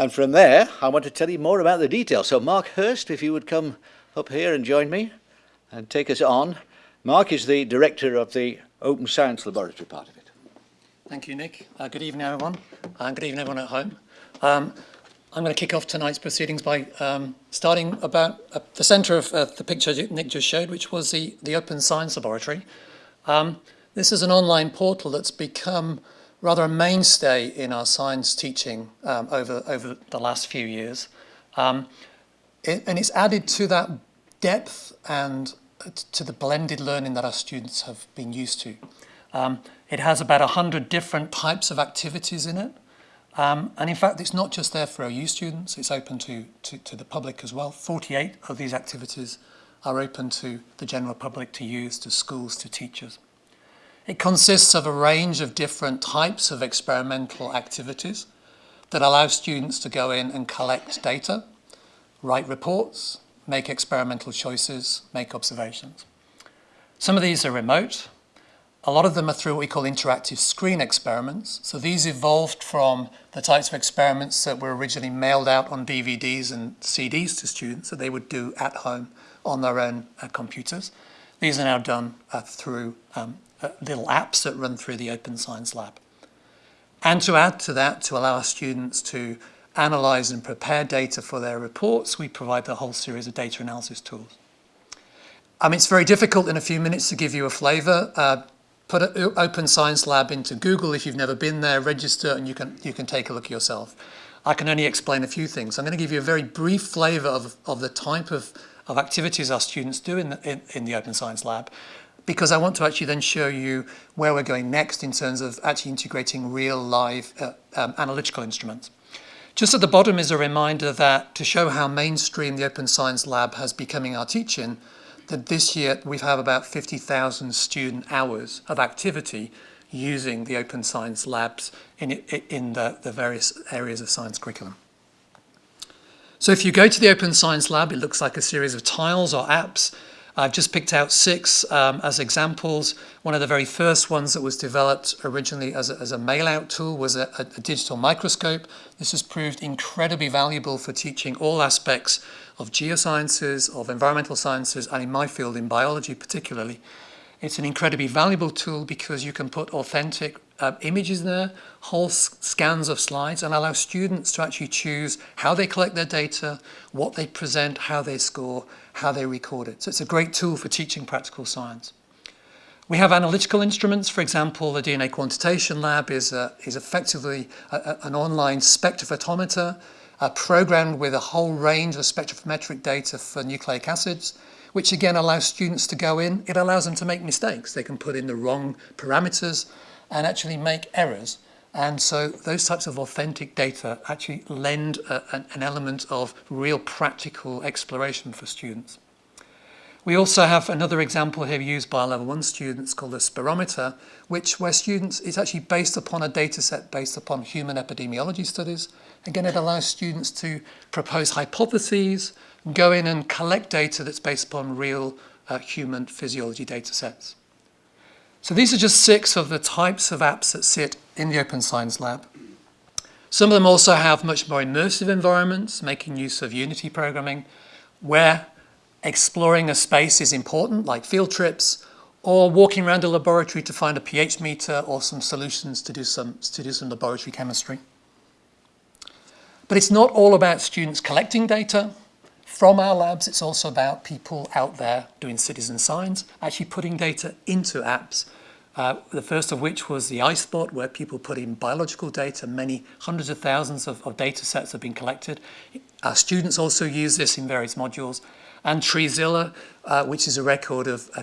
And from there, I want to tell you more about the details. So Mark Hurst, if you would come up here and join me and take us on. Mark is the director of the Open Science Laboratory part of it. Thank you, Nick. Uh, good evening, everyone. And good evening, everyone at home. Um, I'm going to kick off tonight's proceedings by um, starting about uh, the centre of uh, the picture Nick just showed, which was the, the Open Science Laboratory. Um, this is an online portal that's become rather a mainstay in our science teaching um, over, over the last few years. Um, it, and it's added to that depth and uh, to the blended learning that our students have been used to. Um, it has about 100 different types of activities in it. Um, and in fact, it's not just there for OU students, it's open to, to, to the public as well. 48 of these activities are open to the general public to use, to schools, to teachers. It consists of a range of different types of experimental activities that allow students to go in and collect data, write reports, make experimental choices, make observations. Some of these are remote. A lot of them are through what we call interactive screen experiments. So these evolved from the types of experiments that were originally mailed out on DVDs and CDs to students that they would do at home on their own uh, computers. These are now done uh, through um, uh, little apps that run through the Open Science Lab. And to add to that, to allow our students to analyze and prepare data for their reports, we provide a whole series of data analysis tools. Um, it's very difficult in a few minutes to give you a flavor. Uh, put an Open Science Lab into Google if you've never been there, register, and you can, you can take a look yourself. I can only explain a few things. I'm going to give you a very brief flavor of, of the type of, of activities our students do in the, in, in the Open Science Lab because I want to actually then show you where we're going next in terms of actually integrating real live uh, um, analytical instruments. Just at the bottom is a reminder that to show how mainstream the Open Science Lab has becoming our teaching, that this year we have about 50,000 student hours of activity using the Open Science Labs in, in the, the various areas of science curriculum. So if you go to the Open Science Lab, it looks like a series of tiles or apps I've just picked out six um, as examples. One of the very first ones that was developed originally as a, as a mail-out tool was a, a, digital microscope. This has proved incredibly valuable for teaching all aspects of geosciences, of environmental sciences, and in my field, in biology particularly. It's an incredibly valuable tool because you can put authentic uh, images there, whole scans of slides, and allow students to actually choose how they collect their data, what they present, how they score, how they record it. So it's a great tool for teaching practical science. We have analytical instruments. For example, the DNA Quantitation Lab is, uh, is effectively a, a, an online spectrophotometer uh, programmed with a whole range of spectrophometric data for nucleic acids, which again allows students to go in. It allows them to make mistakes. They can put in the wrong parameters and actually make errors. And so those types of authentic data actually lend a, an, an element of real practical exploration for students. We also have another example here used by level one students called a spirometer, which where students, it's actually based upon a data set based upon human epidemiology studies. Again, it allows students to propose hypotheses, go in and collect data that's based upon real uh, human physiology data sets. So these are just six of the types of apps that sit in the Open Science Lab. Some of them also have much more immersive environments, making use of Unity programming, where exploring a space is important, like field trips, or walking around a laboratory to find a pH meter or some solutions to do some, to do some laboratory chemistry. But it's not all about students collecting data from our labs, it's also about people out there doing citizen science, actually putting data into apps uh, the first of which was the iSpot, where people put in biological data. Many hundreds of thousands of, of data sets have been collected. Our students also use this in various modules. And Treezilla, uh, which is a record of uh,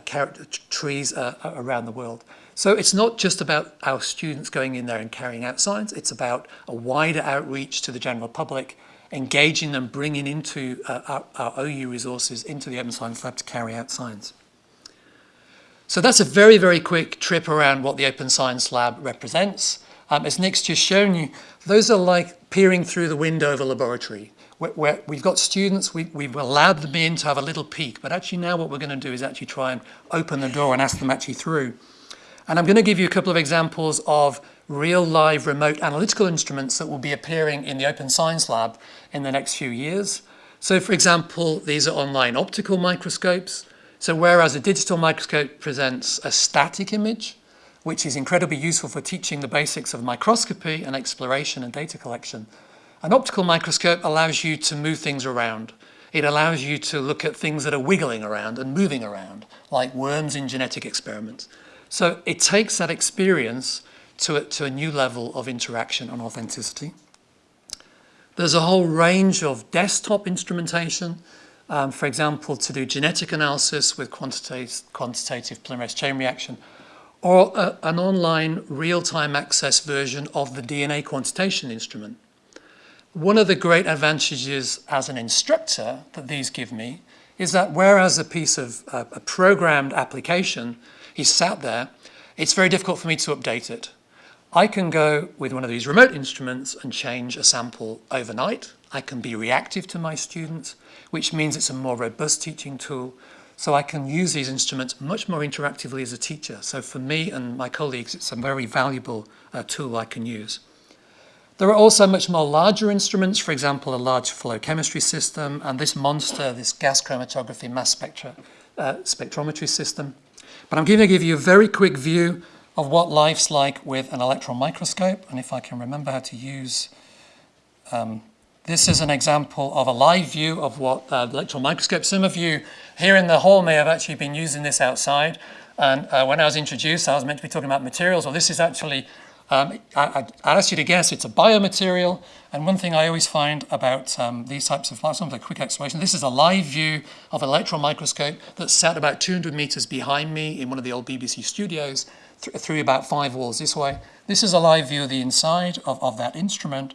trees uh, around the world. So it's not just about our students going in there and carrying out science, it's about a wider outreach to the general public, engaging them, bringing into uh, our, our OU resources into the Open Science Lab to carry out science. So that's a very, very quick trip around what the Open Science Lab represents. Um, as Nick's just shown you, those are like peering through the window of a laboratory. We've got students, we, we've allowed them in to have a little peek, but actually now what we're going to do is actually try and open the door and ask them actually through. And I'm going to give you a couple of examples of real live remote analytical instruments that will be appearing in the Open Science Lab in the next few years. So for example, these are online optical microscopes. So whereas a digital microscope presents a static image, which is incredibly useful for teaching the basics of microscopy and exploration and data collection, an optical microscope allows you to move things around. It allows you to look at things that are wiggling around and moving around, like worms in genetic experiments. So it takes that experience to a, to a new level of interaction and authenticity. There's a whole range of desktop instrumentation, um, for example, to do genetic analysis with quantitative, quantitative polymerase chain reaction, or a, an online real-time access version of the DNA quantitation instrument. One of the great advantages as an instructor that these give me is that whereas a piece of uh, a programmed application is sat there, it's very difficult for me to update it. I can go with one of these remote instruments and change a sample overnight. I can be reactive to my students, which means it's a more robust teaching tool. So I can use these instruments much more interactively as a teacher. So for me and my colleagues, it's a very valuable uh, tool I can use. There are also much more larger instruments, for example, a large flow chemistry system, and this monster, this gas chromatography mass spectra, uh, spectrometry system. But I'm going to give you a very quick view of what life's like with an electron microscope. And if I can remember how to use, um, this is an example of a live view of what uh, electron microscope. Some of you here in the hall may have actually been using this outside. And uh, when I was introduced, I was meant to be talking about materials. Well, this is actually, um, I, would ask you to guess, it's a biomaterial. And one thing I always find about um, these types of of the quick exploration, this is a live view of an electron microscope that's sat about 200 meters behind me in one of the old BBC studios th through about five walls this way. This is a live view of the inside of, of that instrument.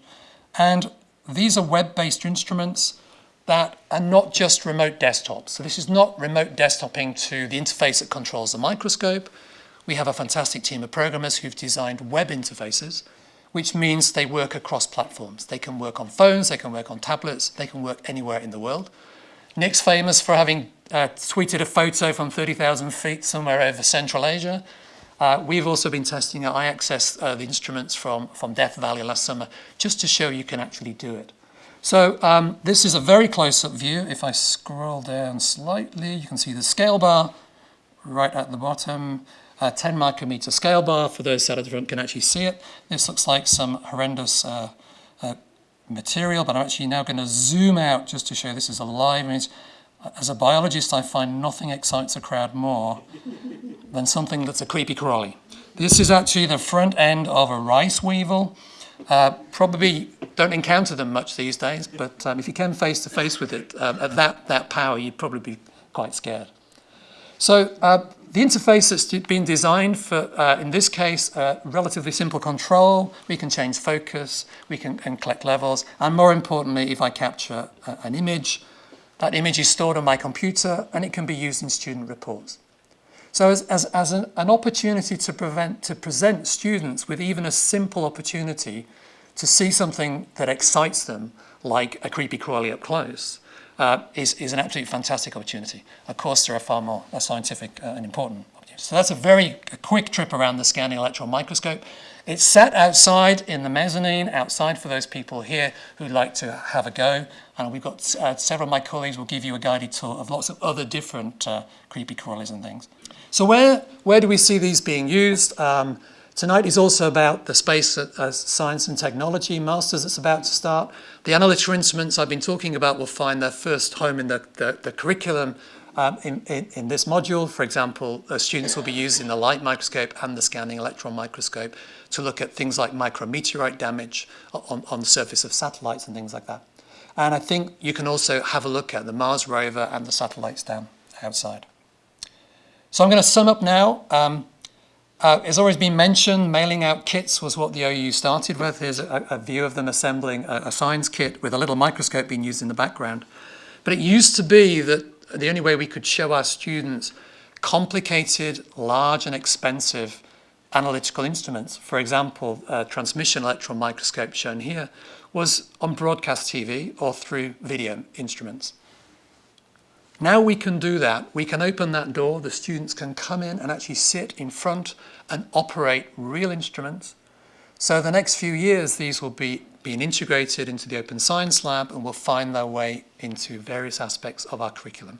And these are web-based instruments that are not just remote desktops. So this is not remote desktoping to the interface that controls the microscope. We have a fantastic team of programmers who've designed web interfaces, which means they work across platforms. They can work on phones, they can work on tablets, they can work anywhere in the world. Nick's famous for having uh, tweeted a photo from 30,000 feet somewhere over Central Asia. Uh, we've also been testing, I accessed uh, the instruments from, from Death Valley last summer just to show you can actually do it. So um, this is a very close-up view. If I scroll down slightly, you can see the scale bar right at the bottom. Uh, 10 micrometer scale bar, for those sat at the front can actually see it. This looks like some horrendous uh, uh, material, but I'm actually now going to zoom out just to show this is a live image. As a biologist, I find nothing excites a crowd more than something that's a creepy crawly. This is actually the front end of a rice weevil. Uh, probably don't encounter them much these days, but um, if you came face to face with it um, at that, that power, you'd probably be quite scared. So uh, the interface that's been designed for, uh, in this case, uh, relatively simple control. We can change focus, we can, can collect levels, and more importantly, if I capture a, an image, that image is stored on my computer and it can be used in student reports. So as, as, as an, an opportunity to, prevent, to present students with even a simple opportunity to see something that excites them, like a creepy crawly up close, uh, is, is an absolutely fantastic opportunity. Of course, there are far more uh, scientific uh, and important opportunities. So that's a very a quick trip around the scanning electron microscope. It's set outside in the mezzanine, outside for those people here who'd like to have a go. And we've got uh, several of my colleagues will give you a guided tour of lots of other different uh, creepy crawlies and things. So where, where do we see these being used? Um, tonight is also about the space uh, science and technology masters that's about to start. The analytical instruments I've been talking about will find their first home in the, the, the curriculum um, in, in, in, this module. For example, uh, students will be using the light microscope and the scanning electron microscope to look at things like micrometeorite damage on, on the surface of satellites and things like that. And I think you can also have a look at the Mars rover and the satellites down outside. So I'm going to sum up now. Um, uh, it's always been mentioned, mailing out kits was what the OU started with. Here's a, a view of them assembling a, a, science kit with a little microscope being used in the background. But it used to be that the only way we could show our students complicated, large and expensive analytical instruments, for example, a transmission electron microscope shown here, was on broadcast TV or through video instruments. Now we can do that. We can open that door. The students can come in and actually sit in front and operate real instruments. So the next few years, these will be being integrated into the Open Science Lab and will find their way into various aspects of our curriculum.